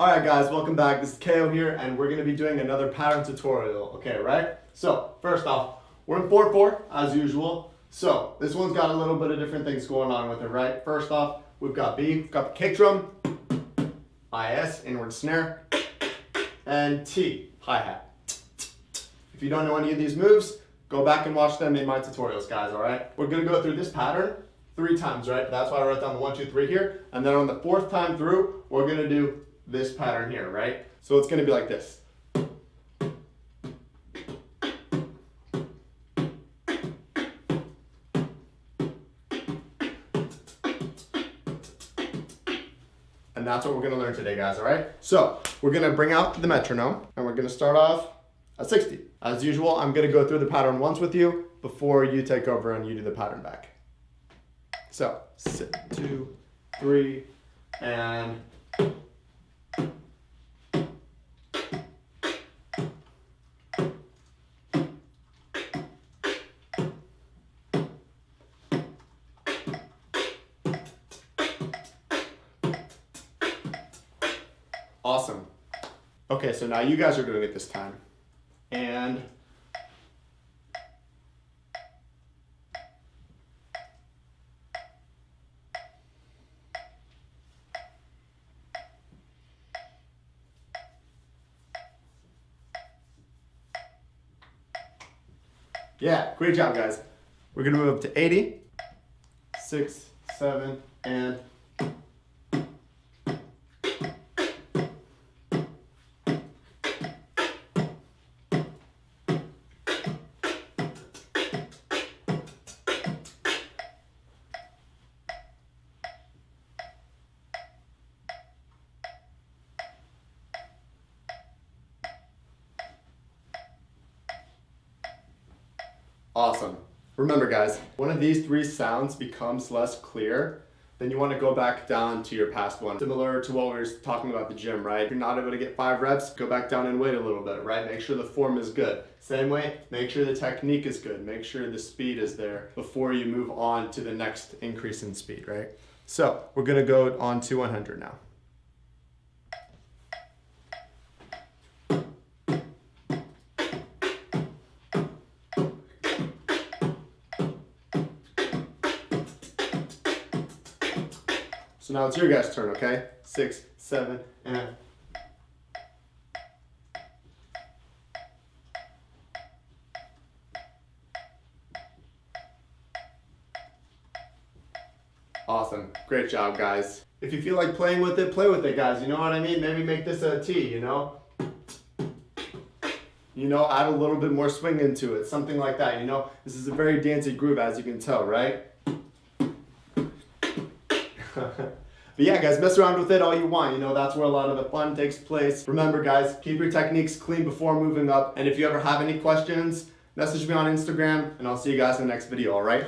Alright guys, welcome back. This is KO here and we're going to be doing another pattern tutorial, okay, right? So, first off, we're in 4-4 as usual. So, this one's got a little bit of different things going on with it, right? First off, we've got B, we've got the kick drum, IS, inward snare, and T, hi-hat. If you don't know any of these moves, go back and watch them in my tutorials, guys, alright? We're going to go through this pattern three times, right? That's why I wrote down the one, two, three here. And then on the fourth time through, we're going to do this pattern here, right? So it's gonna be like this. And that's what we're gonna learn today, guys, all right? So we're gonna bring out the metronome and we're gonna start off at 60. As usual, I'm gonna go through the pattern once with you before you take over and you do the pattern back. So, sit, two, three, and Awesome. Okay, so now you guys are doing it this time. And Yeah, great job, guys. We're gonna move up to 80, six, seven, and Awesome. Remember guys, one of these three sounds becomes less clear, then you want to go back down to your past one. Similar to what we were talking about the gym, right? If you're not able to get five reps, go back down and wait a little bit, right? Make sure the form is good. Same way, make sure the technique is good. Make sure the speed is there before you move on to the next increase in speed, right? So we're gonna go on to 100 now. So now it's your guys' turn, okay? Six, seven, and... Awesome. Great job, guys. If you feel like playing with it, play with it, guys. You know what I mean? Maybe make this a T, you know? You know, add a little bit more swing into it. Something like that, you know? This is a very dancey groove, as you can tell, right? But yeah, guys, mess around with it all you want. You know, that's where a lot of the fun takes place. Remember, guys, keep your techniques clean before moving up. And if you ever have any questions, message me on Instagram, and I'll see you guys in the next video, all right?